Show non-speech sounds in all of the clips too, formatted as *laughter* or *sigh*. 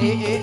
eh, eh.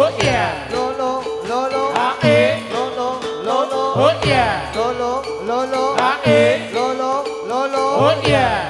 Oh yeah. Lolo, lolo. Ah eh. Lolo, lolo. Ah, eh. Oh yeah. Lolo, lolo. Ah eh. Lolo, lolo. Oh yeah.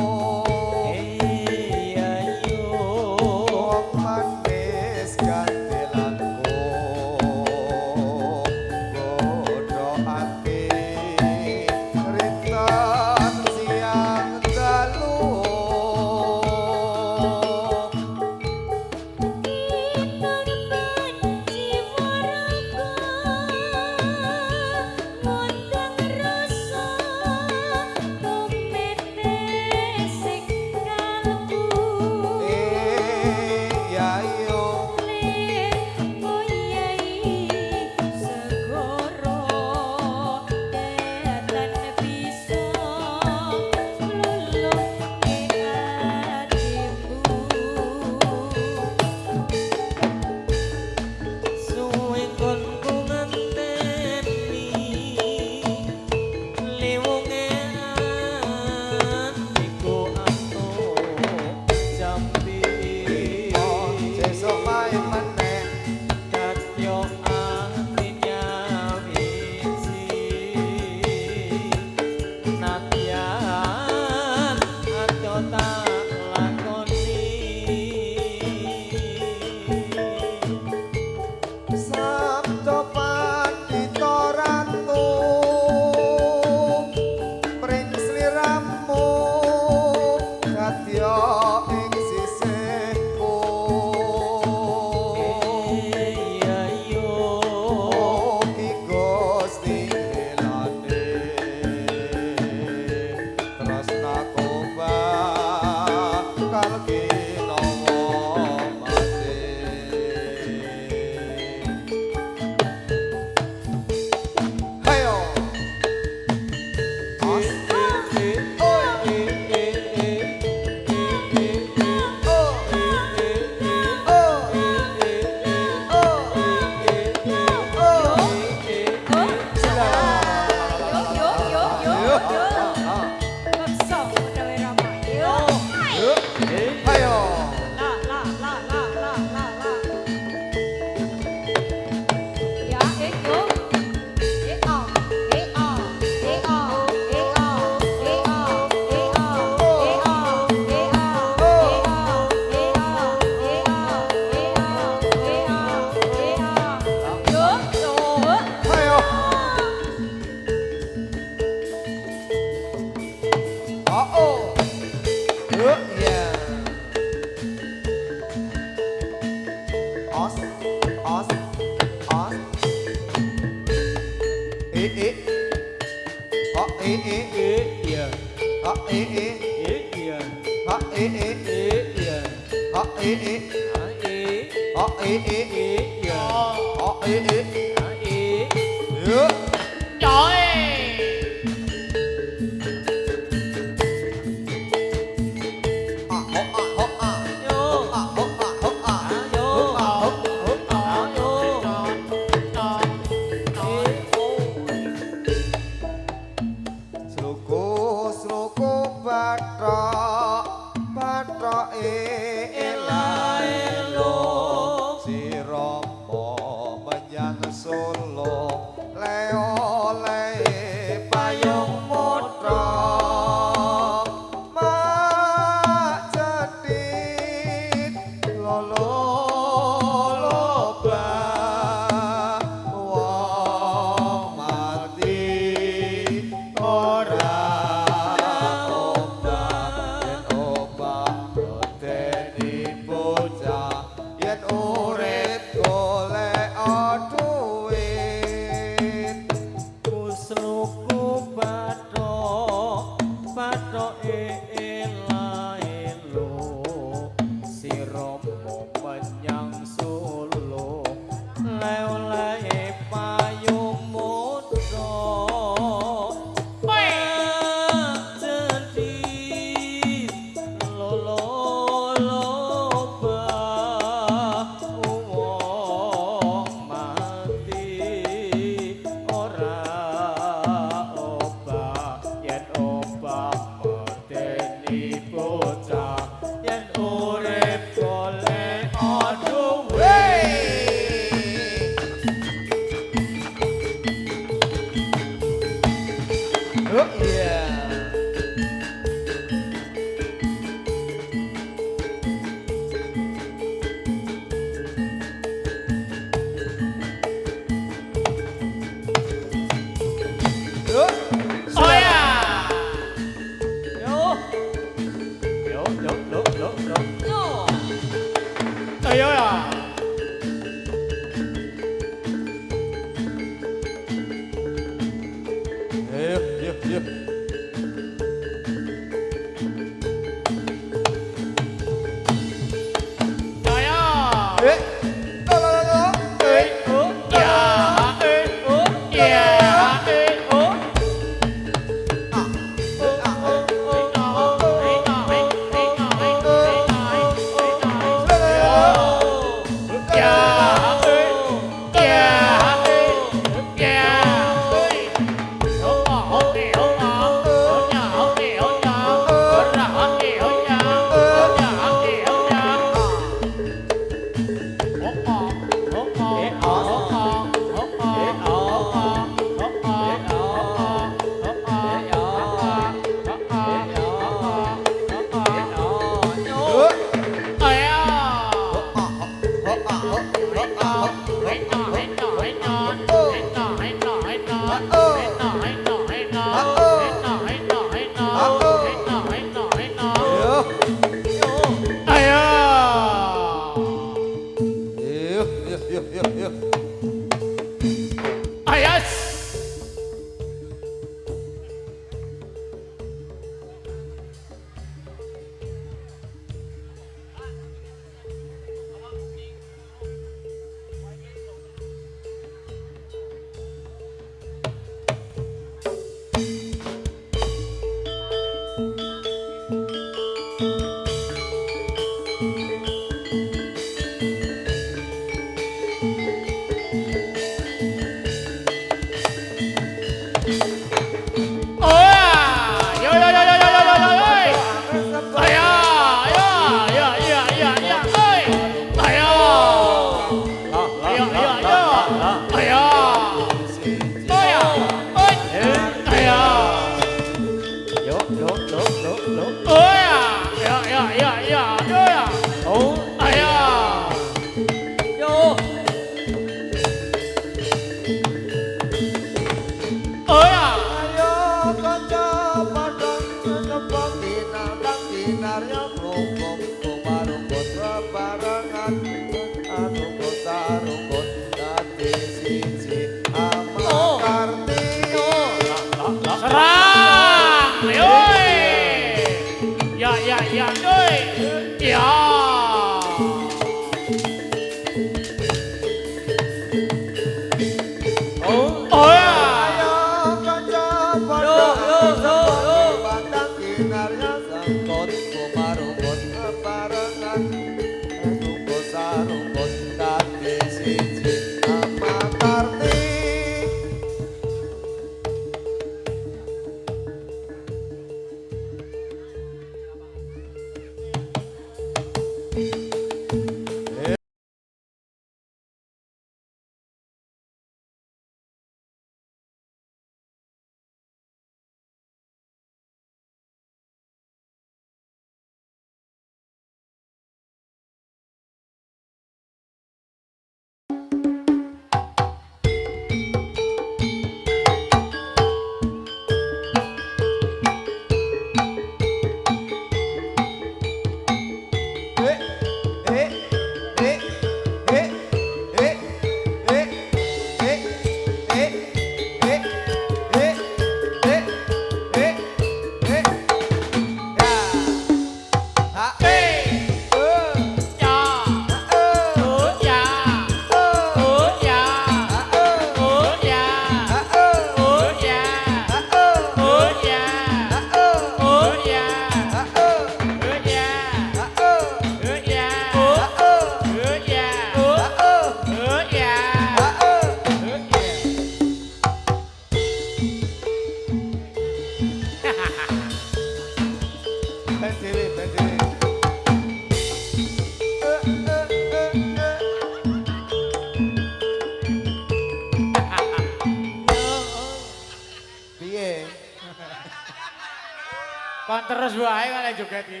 Terus wae kali joget iki.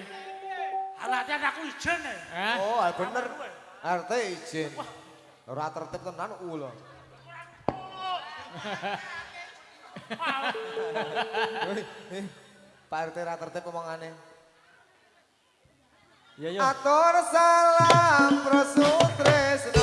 Alatnya aku izin ya. Hah? Oh, ah, bener. RT izin. Ora tertib tenan ulo. Pak RT ra tertib omongane. Iya, iya. Atur salam prosutresno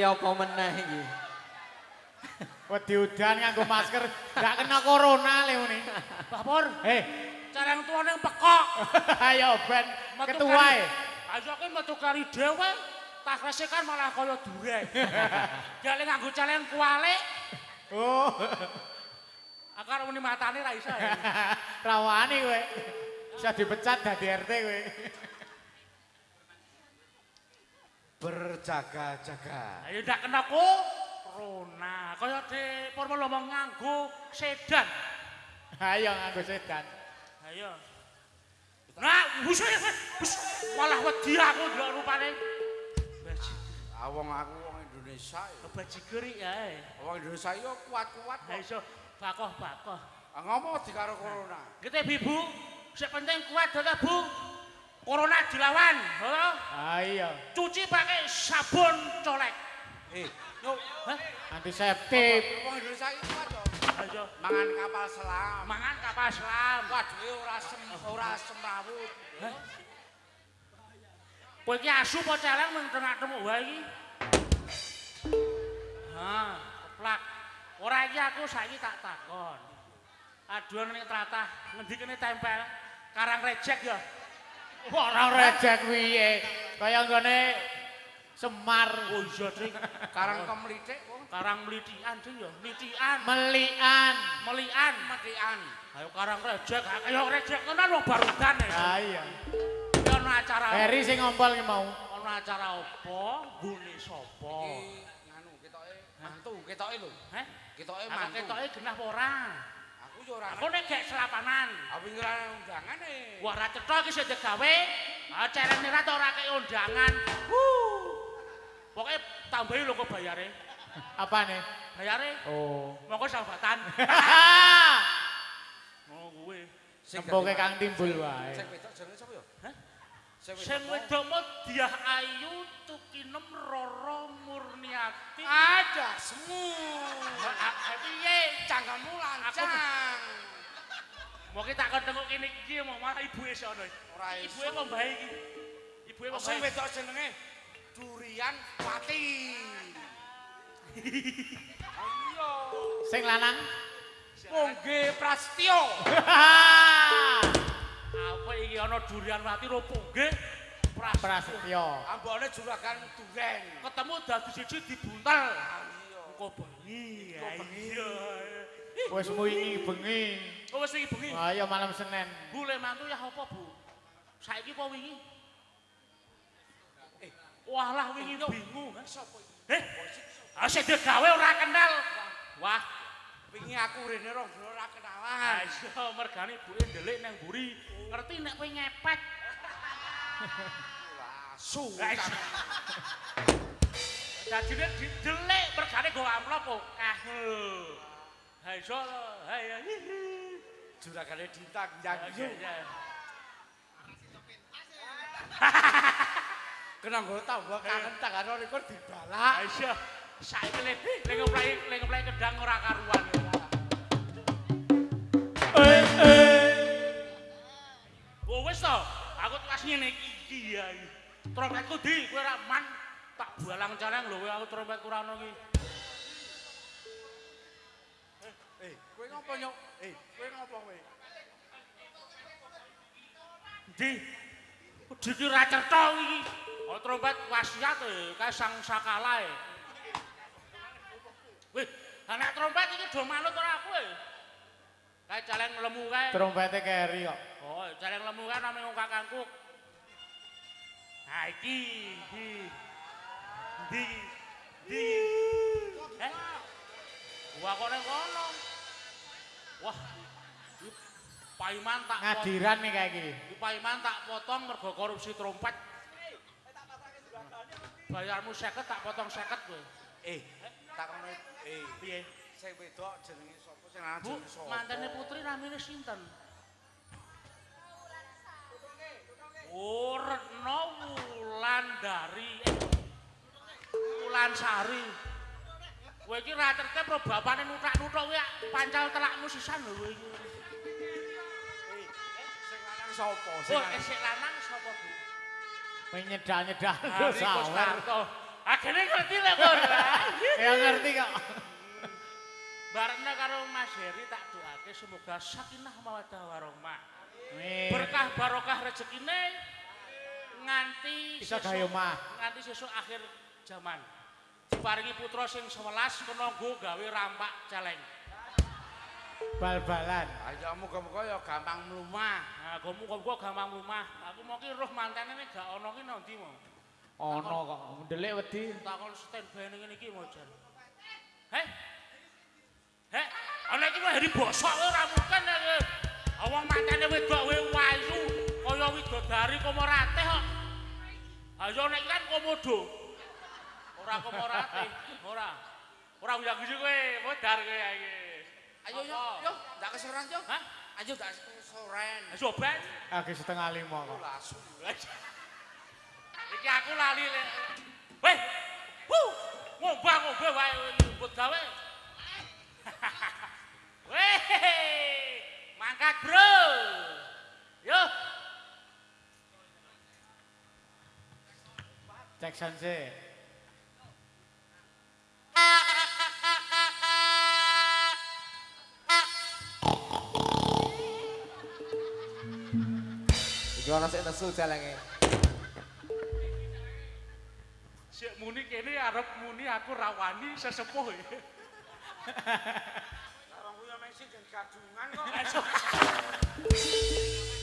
kowe? Iki apa meneh iki? Wedi udan nganggo masker, gak kena corona le ngene. Mbah Pur, Heh, carang tuane pekok. *laughs* ayo ben Metu ketua kari- e. Ayo ki metu kari dhewe, takrese kan malah kaya dureng. *laughs* Jale nganggo celeng kualik, Oh, akar muni matane ra iso ya. *laughs* rawani kowe. Bisa dipecat dadi RT kowe. Berjaga-jaga Ayo ndak kena ku corona. Kaya de Pur ngomong nganggo sedan. Ayo nganggo sedan. Ayo. Nah, bus, bus. malah wedi aku ndelok rupane. Awong aku wong Indonesia ya. bajigur ya. Wong Indonesia yo kuat-kuat Ha kok. iso bakoh-bakoh. Ah, Ngomong di karo corona. Kita ibu, sing penting kuat adalah bu. Corona dilawan, halo? Ayo, Cuci pakai sabun colek. Eh, yo Hah? antiseptik. wong Indonesia iki kuat yo. Ayo, Mangan kapal selam. mangan kapal selam. Waduh ora sem ora semrawut. Kowe iki asu apa celeng mung tengah-tengah wae iki? Ha, keplak. Ora iki aku saiki tak takon. Aduan ning tratah, ngendi kene tempel? Karang rejek ya. Ora rejek piye? Kaya nggone Semar Oh iya, Ding. Karang kemlitik Karang melitian, Ding ya. Melitian, melian. melian. matian. Ayo karang rejek, ayo rejek tenan wong barudan ya. Ayo. Iki ana acara. Heri sing ngompol ki mau. Ana acara apa? Gune sapa? Iki nganu ketoke mantu ketoke lho. Heh? Ketoke mantu. ketoke genah apa ora? Yo ora. Aku nek gek selapanan. Aku ngira undangan e. Wah ra cetha iki sing digawe. Ah cerene ra ta ora kei undangan. Wuh. Pokoke tambahi lho kok bayare. Apane? Bayare Oh. monggo sahabatan. *laughs* Oh kuwe. Sing dadi Kang. Timbul wae. Sing wedok jenenge sapa yo? Sing wedok. Mau Diah Ayu Tukinem Roro Murniati. Ada semu. Piye? Cangkemmu lancang. Mau kita akan tengok ini iki mau malah ibu. Ora iso. Ibu e kok bae iki. Ibu e kok Sing bae. wedok jenenge Durian Pati. Ayo. Sing lanang? Pongge Prasetyo. *laughs* Apa iki ana durian mati ro nggih? Pras. Prasetyo. Ambone juragan duren. Ketemu dadi siji dibuntel. Kok bengi. Iya. Wis wingi bengi. Oh wis iki bengi. Ayo malam Senin. Bu le mantu ya apa, Bu? Saiki apa wingi? Eh, Walah wingi bingung. ha? sapa iki? Eh, ah sing digawe ora kenal. Wah, Wingi aku rene rong dina ora kenalan. ayo mergane ibuke ndelik nang mburi. Ngerti nek kowe ngepet. Lasu. Dadine didelik mergane go amplop akeh lho. Ha iso lho. Ha ya. Juragane dintang Ya, yang ya, ya. *laughs* Kena nggo tambah kangen tangan rekor dibalak. Ha iso. Saiki le le ngeplai le ngeplai kedang ora karuan. Oh wis to, aku tugas ngene iki ya. Trompetku di, kowe ora man tak balang-caleng lho kowe aku trompetku ora ono iki. Eh, kowe ngopo nyok? Eh, kowe ngopo kowe? Di. Di ki ra cetha iki. Oh trompet wasiat e, kae sang sakala e. Wih, anak trompet iki do manut ora aku e. Kae caleng lemu kae. Trompete keri kok. Oh, caleng lemu kae name wong kakangku. Ha iki, di. Di. Di. Eh? Wah kok ning kono. Wah. Paiman tak Ngadiran nih kayak gini. Paiman tak potong mergo korupsi trompet. bayarmu 50 tak potong 50 kowe. Eh, eh Piye? sing wedok jenenge sapa sing lanang Bu, jenenge sapa? mantene putri namine sinten? Oh, Retno Wulandari. Eh, Wulansari. Kowe iki ra tertib ro bapane nuthak-nuthuk kuwi pancal telakmu sisan lho kowe iki. Eh, sing lanang sapa? Sing Oh, lanang. sapa, Bu? Menyedal-nyedal Hari sawer. Akhirnya ngerti lah, Bos. *laughs* Ya ngerti kok. Barena karo Mas Heri tak doake semoga sakinah mawaddah warahmah. Amin. Berkah barokah rezekine nganti Bisa gawe omah. Nganti sesuk akhir zaman. Diparingi putra sing 11 kena nggo gawe rampak celeng. Bal-balan. Ayo muga-muga ya gampang mlumah. Nah, gomu kok gampang rumah. Aku mau ki roh mantene ini gak ono ki nanti mau. Ono kok ndelik wedi. Takon standby ning ngene iki mau jan. Heh. Heh, ana iki hari bosok kowe ora mungkin ya. Awang mantene wedok kowe wayu kaya widodari komorate kok. Ayo nek kan komodo. Ora komorate, ora. Ora uyang-uyu kowe, modar kowe ya iki. Ayo yo, yo, ndak kesoran yo. Hah? Ayo ndak kesoran. Ayo ben. Lagi setengah lima kok. Iki aku lali. Weh. Wu. Ngombang-ngombang wae nyebut gawe. *laughs* Weh. Mangkat, Bro. Yo. Cek sanse. Iki ana sing nesu celenge. Sik muni kene arep muni aku rawani sesepuh. Orang kuwi mesti jen gadungan kok. *laughs*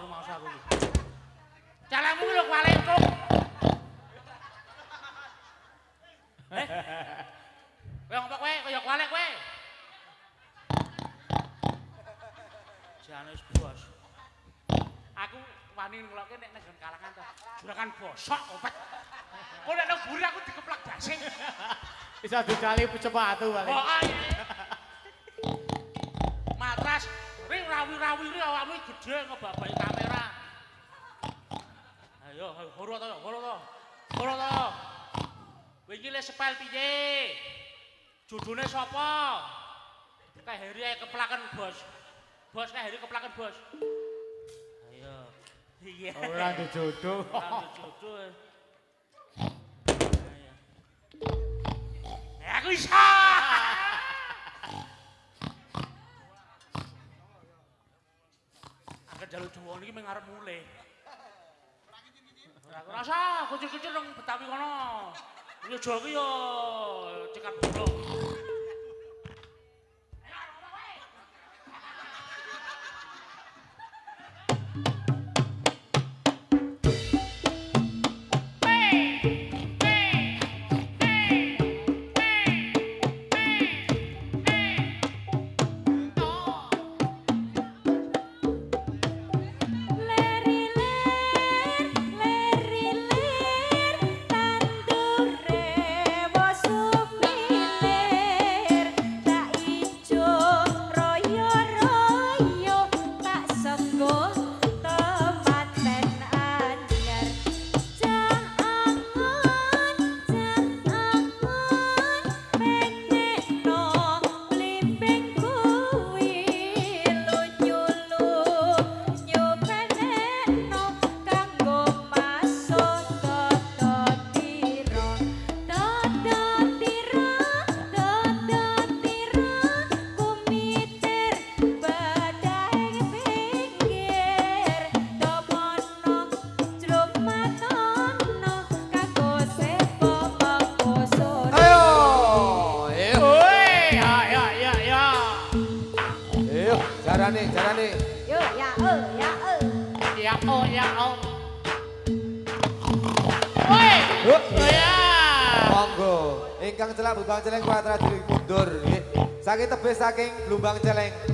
rumah aku iki. Calemu ki lho kwalik cuk. Eh? Kowe ngopo kowe kaya kwalik kowe? Jane wis bos. Aku wani ngelokke nek nang kalangan to. Juragan bosok opet. Kok nek nang buri aku dikeplak dasing. Bisa dicali sepatu Oh, balik. ayo. Rawi-rawi awakmu gede ngebabai kamera. Ayo, ayo, horo to, horo to. Horo to. Kowe iki le sepel piye? Judune sapa? Kae Heri ae keplaken, Bos. Bos kae Heri keplaken, Bos. Ayo. Iya. Ora dijodoh. Ora jodoh. Ayo. Ya aku bisa. Jalur Jawa niki mung arep. Ora rasa kucil-kucil nang Betawi kono. Jawa ki yo cekat bodoh. celak lubang celeng kuadrat diri mundur. Saking tebes saking lubang celeng.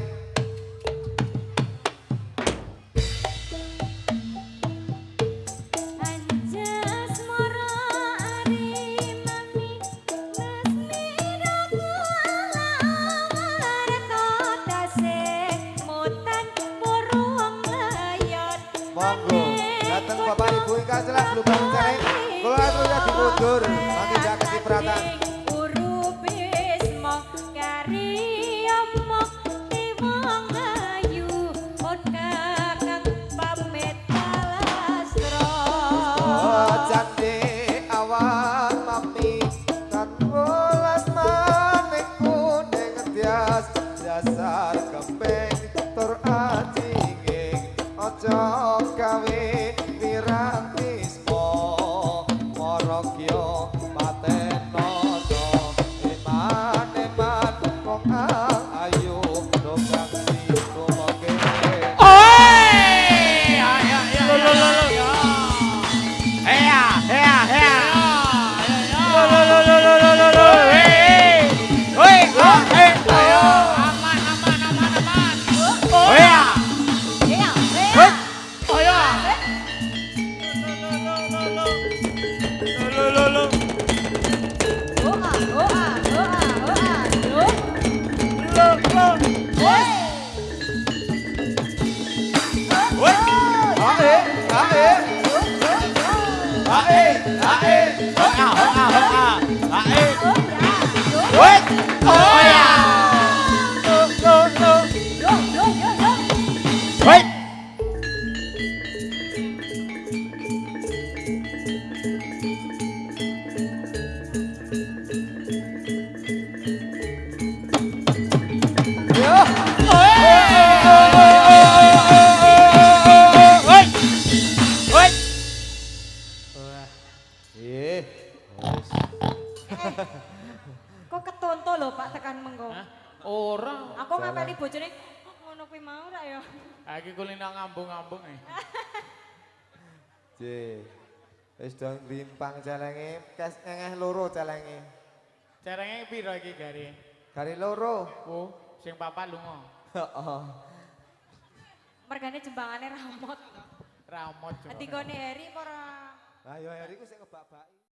Thôi à bojone ngono kuwi mau ra ya. Ha iki kulino ngambung-ambung. Ji. Wis do rimpang celenge, kes engeh loro celenge. Celenge piro iki gari? Gari loro. Oh, sing papat lunga. Heeh. Mergane jembangane ramot. Ramot. Dikone Heri apa ora? Ha ya Heri ku sing ngebak-baki.